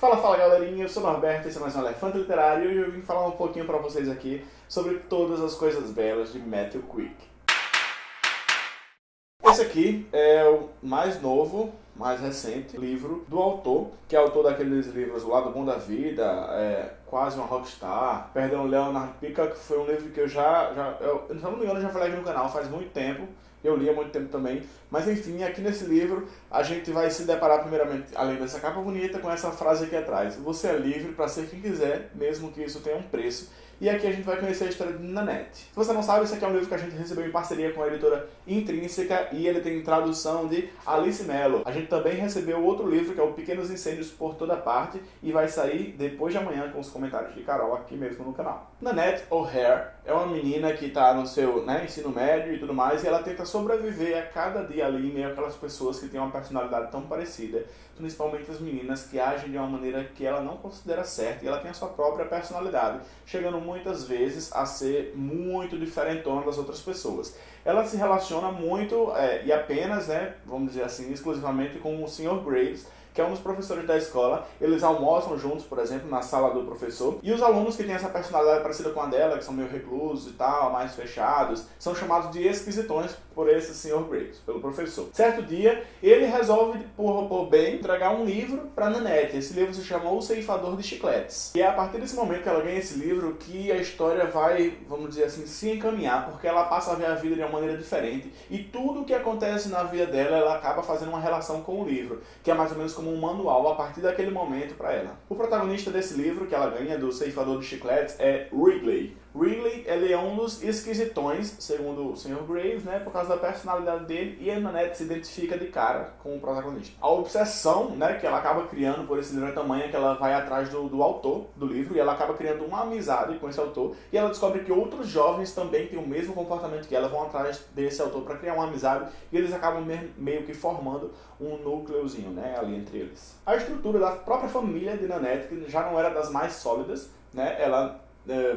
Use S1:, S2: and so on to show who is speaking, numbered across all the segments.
S1: Fala, fala galerinha, eu sou o Norberto, esse é mais um Elefante Literário e eu vim falar um pouquinho pra vocês aqui sobre todas as coisas belas de Matthew Quick. Esse aqui é o mais novo, mais recente livro do autor, que é autor daqueles livros O Lado Bom da Vida, é, Quase uma Rockstar, Perdão, Leonard Peacock, foi um livro que eu já, já eu, se não me engano, eu já falei aqui no canal faz muito tempo, eu li há muito tempo também. Mas enfim, aqui nesse livro a gente vai se deparar primeiramente, além dessa capa bonita, com essa frase aqui atrás. Você é livre para ser quem quiser, mesmo que isso tenha um preço. E aqui a gente vai conhecer a história de Nanette. Se você não sabe, esse aqui é um livro que a gente recebeu em parceria com a editora Intrínseca e ele tem tradução de Alice Mello. A gente também recebeu outro livro que é o Pequenos Incêndios por Toda Parte e vai sair depois de amanhã com os comentários de Carol aqui mesmo no canal. Nanette O'Hare é uma menina que está no seu né, ensino médio e tudo mais e ela tenta sobreviver a cada dia ali em meio aquelas pessoas que têm uma personalidade tão parecida, principalmente as meninas que agem de uma maneira que ela não considera certa e ela tem a sua própria personalidade, chegando muitas vezes a ser muito diferentona das outras pessoas. Ela se relaciona muito é, e apenas, né, vamos dizer assim, exclusivamente com o Sr. Graves, que é um dos professores da escola. Eles almoçam juntos, por exemplo, na sala do professor. E os alunos que têm essa personalidade parecida com a dela, que são meio reclusos e tal, mais fechados, são chamados de esquisitões por esse Sr. Graves, pelo professor. Certo dia, ele resolve, por, por bem, entregar um livro para Nanette. Esse livro se chama O Ceifador de Chicletes. E é a partir desse momento que ela ganha esse livro que a história vai, vamos dizer assim, se encaminhar, porque ela passa a ver a vida de uma maneira diferente. E tudo o que acontece na vida dela, ela acaba fazendo uma relação com o livro, que é mais ou menos como um manual a partir daquele momento para ela. O protagonista desse livro que ela ganha, do Ceifador de Chicletes, é Wrigley. Wrigley ele é um dos esquisitões, segundo o Sr. Graves, né, por causa da personalidade dele, e a Nanette se identifica de cara com o protagonista. A obsessão né, que ela acaba criando por esse livro é tamanha que ela vai atrás do, do autor do livro, e ela acaba criando uma amizade com esse autor, e ela descobre que outros jovens também têm o mesmo comportamento que ela, vão atrás desse autor para criar uma amizade, e eles acabam meio que formando um núcleozinho né, ali entre eles. A estrutura da própria família de Nanette, que já não era das mais sólidas, né, ela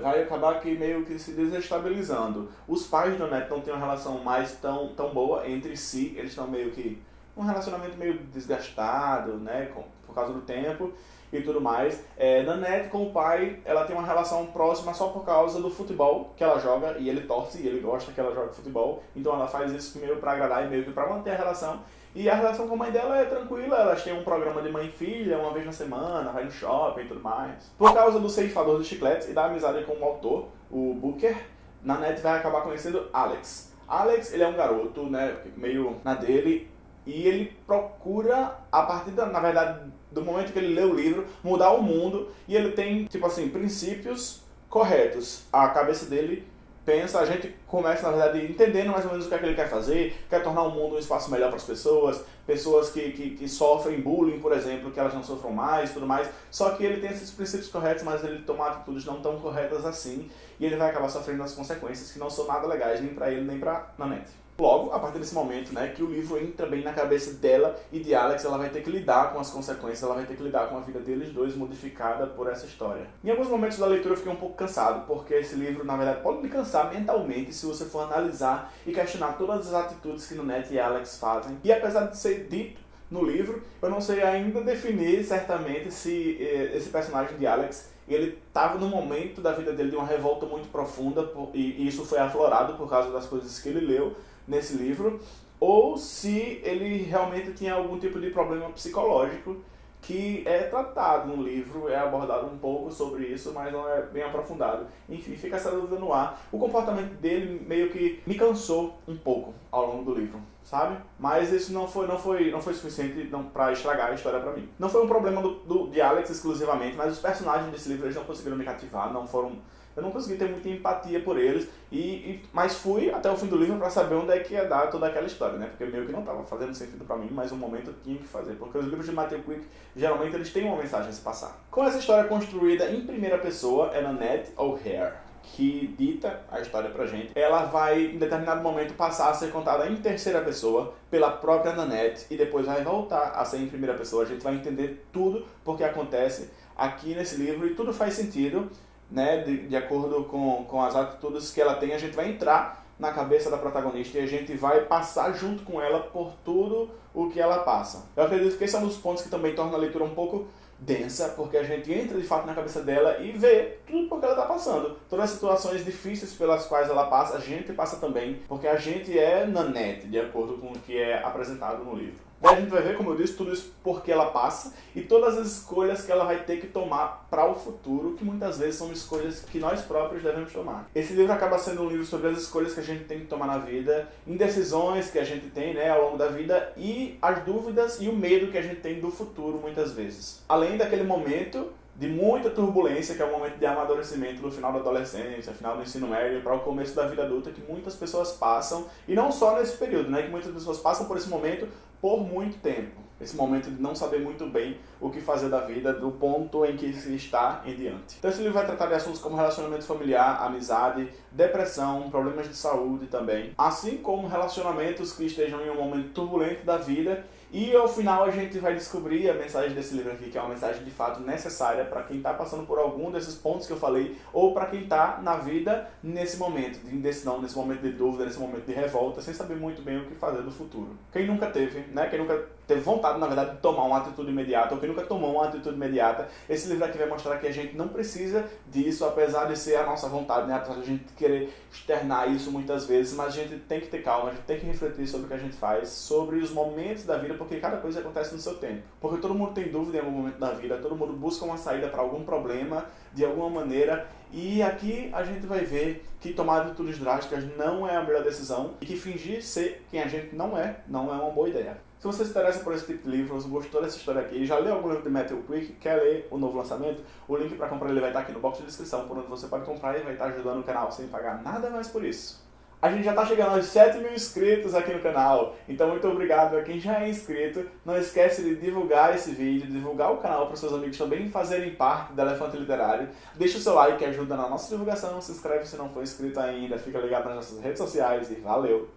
S1: vai acabar que meio que se desestabilizando. Os pais do Neto não têm uma relação mais tão, tão boa entre si, eles estão meio que um relacionamento meio desgastado, né, com, por causa do tempo e tudo mais. É, Nanette com o pai, ela tem uma relação próxima só por causa do futebol que ela joga e ele torce e ele gosta que ela joga futebol, então ela faz isso meio para agradar e meio que para manter a relação. E a relação com a mãe dela é tranquila, elas têm um programa de mãe e filha uma vez na semana, vai no shopping e tudo mais. Por causa do ceifador de chicletes e da amizade com o autor, o Booker, Nanette vai acabar conhecendo Alex. Alex, ele é um garoto, né, meio na dele, e ele procura, a partir da, na verdade, do momento que ele lê o livro, mudar o mundo, e ele tem, tipo assim, princípios corretos. A cabeça dele pensa, a gente começa, na verdade, entendendo mais ou menos o que é que ele quer fazer, quer tornar o mundo um espaço melhor para as pessoas, pessoas que, que, que, sofrem bullying, por exemplo, que elas não sofram mais tudo mais, só que ele tem esses princípios corretos, mas ele toma atitudes não tão corretas assim, e ele vai acabar sofrendo as consequências que não são nada legais nem para ele, nem para Nanette. Logo, a partir desse momento, né, que o livro entra bem na cabeça dela e de Alex, ela vai ter que lidar com as consequências, ela vai ter que lidar com a vida deles dois modificada por essa história. Em alguns momentos da leitura eu fiquei um pouco cansado, porque esse livro, na verdade, pode me cansar mentalmente se você for analisar e questionar todas as atitudes que Nanette e Alex fazem. E apesar de ser dito no livro, eu não sei ainda definir certamente se eh, esse personagem de Alex ele estava no momento da vida dele de uma revolta muito profunda e isso foi aflorado por causa das coisas que ele leu nesse livro, ou se ele realmente tinha algum tipo de problema psicológico que é tratado no livro, é abordado um pouco sobre isso, mas não é bem aprofundado. Enfim, fica essa dúvida no ar. O comportamento dele meio que me cansou um pouco ao longo do livro, sabe? Mas isso não foi, não foi, não foi suficiente para estragar a história para mim. Não foi um problema do, do, de Alex exclusivamente, mas os personagens desse livro eles não conseguiram me cativar, não foram eu não consegui ter muita empatia por eles, e, e mas fui até o fim do livro para saber onde é que ia dar toda aquela história, né? Porque meio que não estava fazendo sentido para mim, mas um momento eu tinha que fazer, porque os livros de Matthew Quick, geralmente eles têm uma mensagem a se passar. Com essa história construída em primeira pessoa, é Nanette O'Hare, que dita a história pra gente, ela vai, em determinado momento, passar a ser contada em terceira pessoa pela própria Nanette e depois vai voltar a ser em primeira pessoa. A gente vai entender tudo porque acontece aqui nesse livro e tudo faz sentido né, de, de acordo com, com as atitudes que ela tem, a gente vai entrar na cabeça da protagonista e a gente vai passar junto com ela por tudo o que ela passa. Eu acredito que esse é um dos pontos que também torna a leitura um pouco densa, porque a gente entra de fato na cabeça dela e vê tudo porque ela está passando. Todas as situações difíceis pelas quais ela passa, a gente passa também, porque a gente é nanete, de acordo com o que é apresentado no livro. Daí a gente vai ver, como eu disse, tudo isso porque ela passa e todas as escolhas que ela vai ter que tomar para o futuro, que muitas vezes são escolhas que nós próprios devemos tomar. Esse livro acaba sendo um livro sobre as escolhas que a gente tem que tomar na vida, indecisões que a gente tem né, ao longo da vida e as dúvidas e o medo que a gente tem do futuro muitas vezes. Além daquele momento de muita turbulência, que é o momento de amadurecimento do final da adolescência, final do ensino médio, para o começo da vida adulta, que muitas pessoas passam, e não só nesse período, né, que muitas pessoas passam por esse momento por muito tempo. Esse momento de não saber muito bem o que fazer da vida, do ponto em que se está em diante. Então esse livro vai tratar de assuntos como relacionamento familiar, amizade, depressão, problemas de saúde também, assim como relacionamentos que estejam em um momento turbulento da vida e ao final a gente vai descobrir a mensagem desse livro aqui, que é uma mensagem de fato necessária para quem está passando por algum desses pontos que eu falei, ou para quem está na vida nesse momento de indecisão, nesse momento de dúvida, nesse momento de revolta, sem saber muito bem o que fazer do futuro. Quem nunca teve, né? Quem nunca teve vontade, na verdade, de tomar uma atitude imediata, ou quem nunca tomou uma atitude imediata, esse livro aqui vai mostrar que a gente não precisa disso, apesar de ser a nossa vontade, né? Apesar de a gente querer externar isso muitas vezes, mas a gente tem que ter calma, a gente tem que refletir sobre o que a gente faz, sobre os momentos da vida, porque cada coisa acontece no seu tempo. Porque todo mundo tem dúvida em algum momento da vida, todo mundo busca uma saída para algum problema, de alguma maneira, e aqui a gente vai ver que tomar atitudes drásticas não é a melhor decisão e que fingir ser quem a gente não é, não é uma boa ideia. Se você se interessa por esse tipo de livro, você gostou dessa história aqui, já leu algum livro de Matthew Quick, quer ler o novo lançamento, o link para comprar ele vai estar aqui no box de descrição, por onde você pode comprar e vai estar ajudando o canal sem pagar nada mais por isso. A gente já está chegando aos 7 mil inscritos aqui no canal, então muito obrigado a quem já é inscrito. Não esquece de divulgar esse vídeo, divulgar o canal para seus amigos também fazerem parte do Elefante Literário. Deixa o seu like que ajuda na nossa divulgação, se inscreve se não for inscrito ainda, fica ligado nas nossas redes sociais e valeu!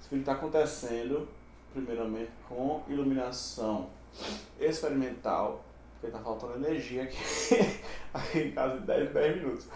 S1: Esse vídeo está acontecendo primeiramente com iluminação experimental, porque está faltando energia aqui, aqui em casa de 10 10 minutos.